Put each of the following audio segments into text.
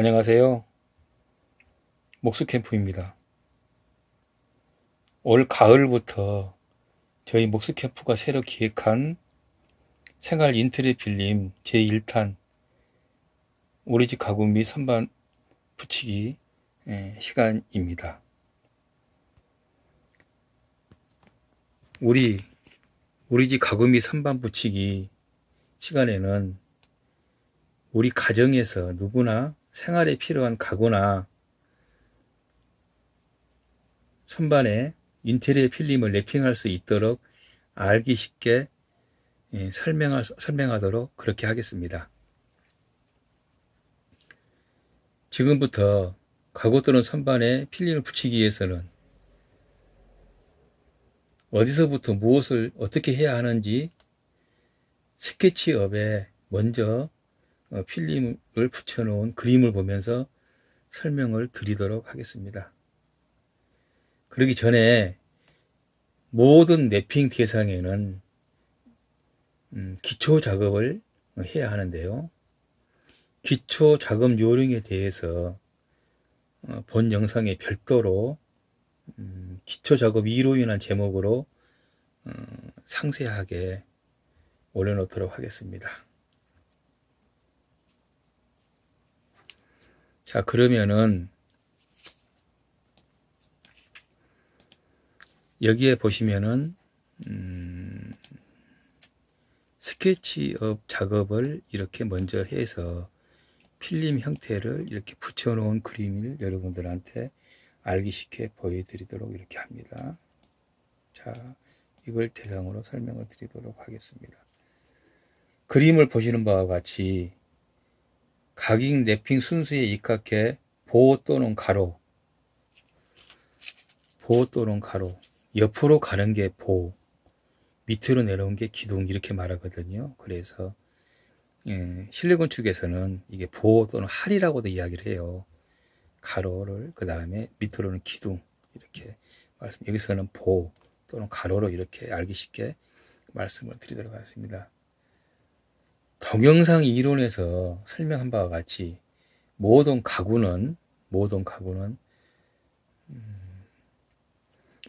안녕하세요. 목수캠프입니다. 올 가을부터 저희 목수캠프가 새로 기획한 생활 인테리어 필름 제1탄 우리 집 가구 및 선반 붙이기 예, 시간입니다. 우리 우리 집 가구 및 선반 붙이기 시간에는 우리 가정에서 누구나 생활에 필요한 가구나 선반에 인테리어 필름을 랩핑할 수 있도록 알기 쉽게 예, 설명할, 설명하도록 그렇게 하겠습니다. 지금부터 가구 또는 선반에 필름을 붙이기 위해서는 어디서부터 무엇을 어떻게 해야 하는지 스케치업에 먼저 어, 필름을 붙여놓은 그림을 보면서 설명을 드리도록 하겠습니다. 그러기 전에 모든 랩핑 대상에는 음, 기초 작업을 해야 하는데요. 기초 작업 요령에 대해서 어, 본 영상에 별도로 음, 기초 작업 2로 인한 제목으로 어, 상세하게 올려놓도록 하겠습니다. 자 그러면은 여기에 보시면은 음, 스케치업 작업을 이렇게 먼저 해서 필름 형태를 이렇게 붙여 놓은 그림을 여러분들한테 알기 쉽게 보여드리도록 이렇게 합니다. 자, 이걸 대상으로 설명을 드리도록 하겠습니다. 그림을 보시는 바와 같이 각인 랩핑 순수에 입각해 보호 또는 가로 보호 또는 가로 옆으로 가는 게 보, 밑으로 내려온 게 기둥 이렇게 말하거든요. 그래서 예, 실내 건축에서는 이게 보 또는 할이라고도 이야기를 해요. 가로를 그 다음에 밑으로는 기둥 이렇게 말씀. 여기서는 보 또는 가로로 이렇게 알기 쉽게 말씀을 드리도록 하겠습니다. 동영상 이론에서 설명한 바와 같이 모든 가구는 모든 가구는 음,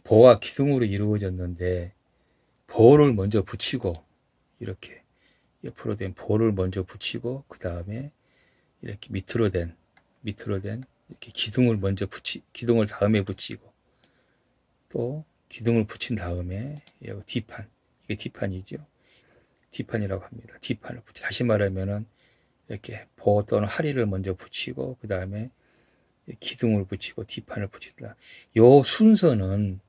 보와 기둥으로 이루어졌는데 보를 먼저 붙이고 이렇게 옆으로 된 보를 먼저 붙이고 그 다음에 이렇게 밑으로 된 밑으로 된 이렇게 기둥을 먼저 붙이 기둥을 다음에 붙이고 또 기둥을 붙인 다음에 여기 뒷판 이게 뒷판이죠 뒷판이라고 합니다 뒷판을 붙이 다시 말하면은 이렇게 보 또는 하리를 먼저 붙이고 그 다음에 기둥을 붙이고 뒷판을 붙인다 요 순서는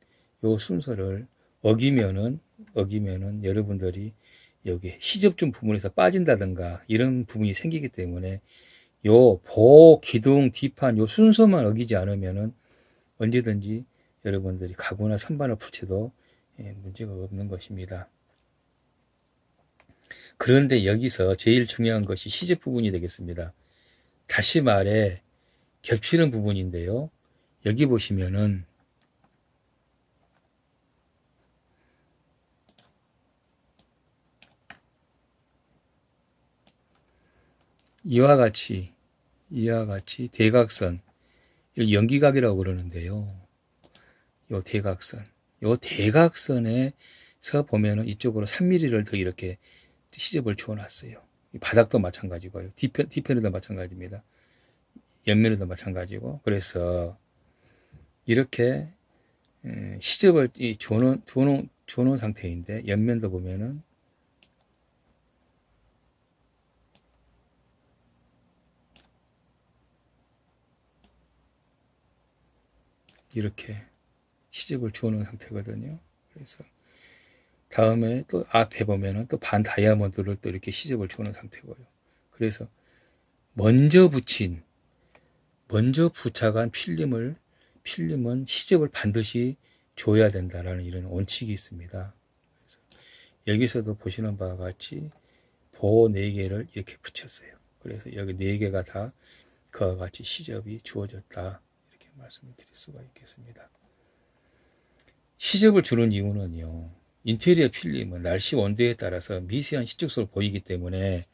요 순서를 어기면은 어기면은 여러분들이 여기 시접점 부분에서 빠진다든가 이런 부분이 생기기 때문에 요 보, 기둥, 뒷판 요 순서만 어기지 않으면은 언제든지 여러분들이 가구나 선반을 붙여도 예, 문제가 없는 것입니다. 그런데 여기서 제일 중요한 것이 시접 부분이 되겠습니다. 다시 말해 겹치는 부분인데요. 여기 보시면은 이와 같이 이와 같이 대각선 연기각이라고 그러는데요. 요 대각선 요 대각선에서 보면은 이쪽으로 3mm를 더 이렇게 시접을 주어 놨어요. 바닥도 마찬가지고요. 뒤편, 뒤편에도 마찬가지입니다. 옆면에도 마찬가지고 그래서 이렇게 시접을 주어놓은, 주어놓은 상태인데 옆면도 보면은 이렇게 시접을 주어놓은 상태거든요. 그래서 다음에 또 앞에 보면은 또 반 다이아몬드를 또 이렇게 시접을 주어놓은 상태고요. 그래서 먼저 붙인 먼저 부착한 필름을 필름은 시접을 반드시 줘야 된다라는 이런 원칙이 있습니다. 여기서도 보시는 바와 같이 보 4개를 이렇게 붙였어요. 그래서 여기 4개가 다 그와 같이 시접이 주어졌다. 말씀을 드릴 수가 있겠습니다. 시접을 주는 이유는요. 인테리어 필름은 날씨 온도에 따라서 미세한 시적소를 보이기 때문에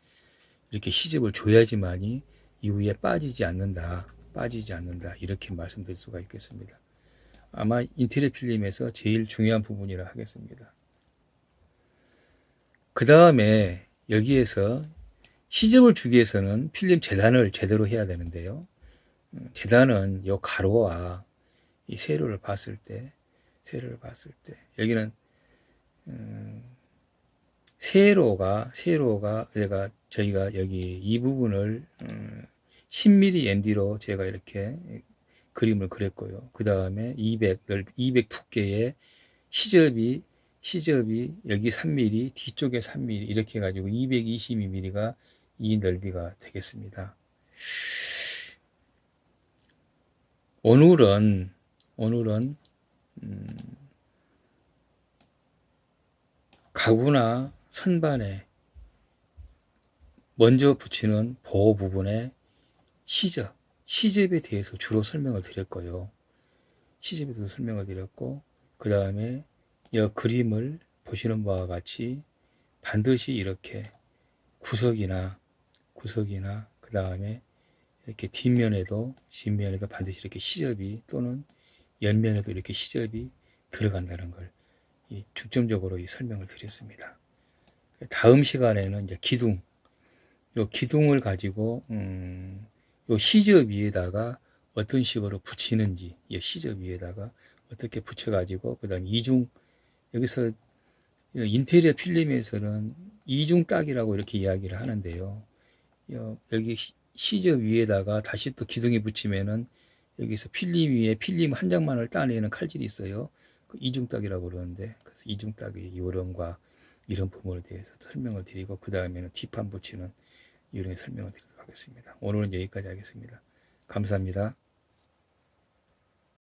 이렇게 시접을 줘야지만이 이후에 빠지지 않는다. 빠지지 않는다. 이렇게 말씀드릴 수가 있겠습니다. 아마 인테리어 필름에서 제일 중요한 부분이라 하겠습니다. 그 다음에 여기에서 시접을 주기 위해서는 필름 재단을 제대로 해야 되는데요. 음, 재단은 요 가로와 이 세로를 봤을 때, 세로를 봤을 때, 여기는, 음, 세로가, 세로가, 제가, 저희가 여기 이 부분을, 음, 10mm MD로 제가 이렇게 그림을 그렸고요. 그 다음에 200, 200 두께의 시접이, 시접이 여기 3mm, 뒤쪽에 3mm, 이렇게 해가지고 222mm가 이 넓이가 되겠습니다. 오늘은 오늘은 음, 가구나 선반에 먼저 붙이는 보호 부분의 시접, 시접에 대해서 주로 설명을 드렸고요. 시접에 대해서 설명을 드렸고 그 다음에 이 그림을 보시는 바와 같이 반드시 이렇게 구석이나 구석이나 그 다음에 이렇게 뒷면에도 뒷면에도 반드시 이렇게 시접이 또는 옆면에도 이렇게 시접이 들어간다는 걸 이 중점적으로 이 설명을 드렸습니다. 다음 시간에는 이제 기둥, 요 기둥을 가지고 음, 요 시접 위에다가 어떤 식으로 붙이는지, 이 시접 위에다가 어떻게 붙여가지고 그다음 이중 여기서 인테리어 필름에서는 이중 딱이라고 이렇게 이야기를 하는데요. 여- 여기 시- 시접 위에다가 다시 또 기둥에 붙이면은 여기서 필름 위에 필름 한 장만을 따내는 칼질이 있어요. 그 이중딱이라고 그러는데 그래서 이중딱의 요령과 이런 부분에 대해서 설명을 드리고 그 다음에는 뒷판 붙이는 요령에 설명을 드리도록 하겠습니다. 오늘은 여기까지 하겠습니다. 감사합니다.